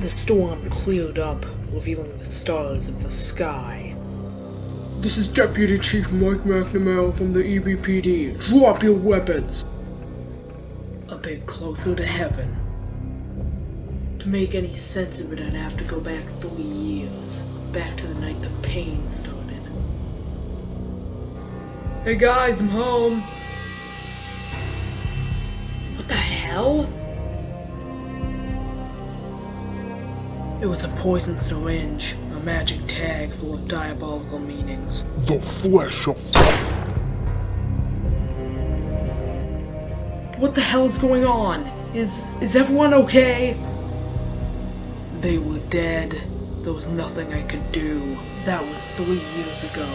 The storm cleared up, revealing the stars of the sky. This is Deputy Chief Mike McNamara from the EBPD. Drop your weapons! A bit closer to heaven. To make any sense of it, I'd have to go back three years. Back to the night the pain started. Hey guys, I'm home. What the hell? It was a poison syringe, a magic tag full of diabolical meanings. The flesh of What the hell is going on? Is is everyone okay? They were dead. There was nothing I could do. That was three years ago.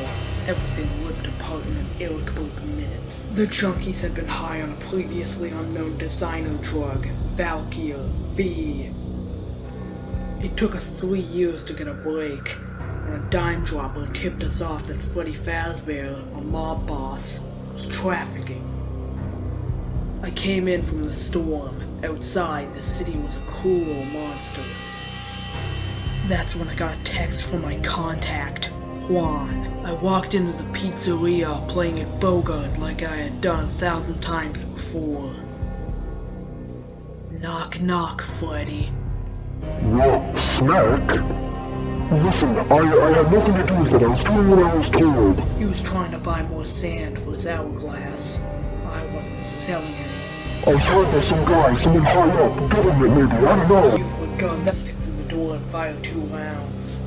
Everything ripped apart in an irritable minute. The junkies had been high on a previously unknown designer drug, Valkyr V. It took us three years to get a break, when a dime dropper tipped us off that Freddy Fazbear, a mob boss, was trafficking. I came in from the storm. Outside, the city was a cruel monster. That's when I got a text from my contact, Juan. I walked into the pizzeria playing at Bogart like I had done a thousand times before. Knock knock, Freddy. What? Snack? Listen, I, I had nothing to do with it. I was doing what I was told. He was trying to buy more sand for his hourglass. I wasn't selling any. I was hired by some guy, someone high up, government maybe, I don't You know. for a gun that stick through the door and fire two rounds.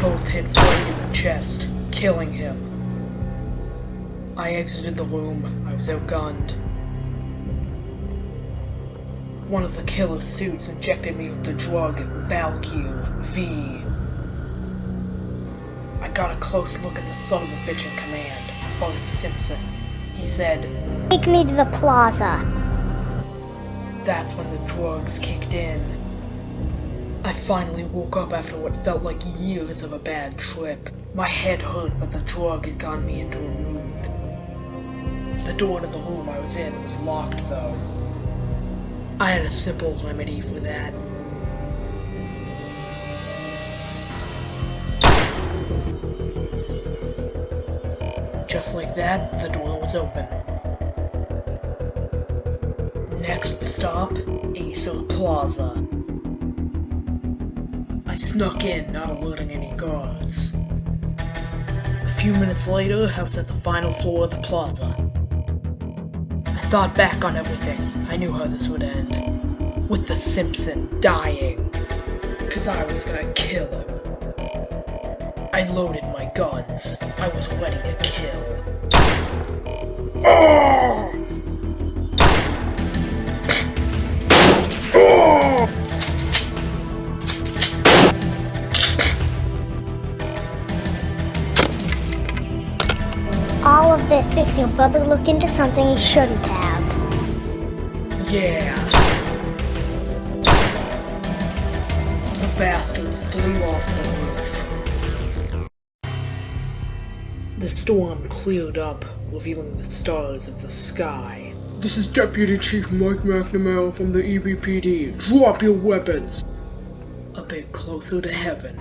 Both hit Freddy in the chest, killing him. I exited the room. I was outgunned. One of the killer suits injected me with the drug Valkyr V. I got a close look at the son of a bitch in command, Bart Simpson. He said, Take me to the plaza. That's when the drugs kicked in. I finally woke up after what felt like years of a bad trip. My head hurt, but the drug had gotten me into a mood. The door to the room I was in was locked, though. I had a simple remedy for that. Just like that, the door was open. Next stop, Aesir Plaza. I snuck in, not alerting any guards. A few minutes later, I was at the final floor of the plaza. Thought back on everything. I knew how this would end. With the Simpson dying. Cause I was gonna kill him. I loaded my guns. I was ready to kill. All of this makes your brother look into something he shouldn't have. Yeah. The bastard flew off the roof. The storm cleared up, revealing the stars of the sky. This is Deputy Chief Mike McNamara from the EBPD. Drop your weapons! A bit closer to heaven.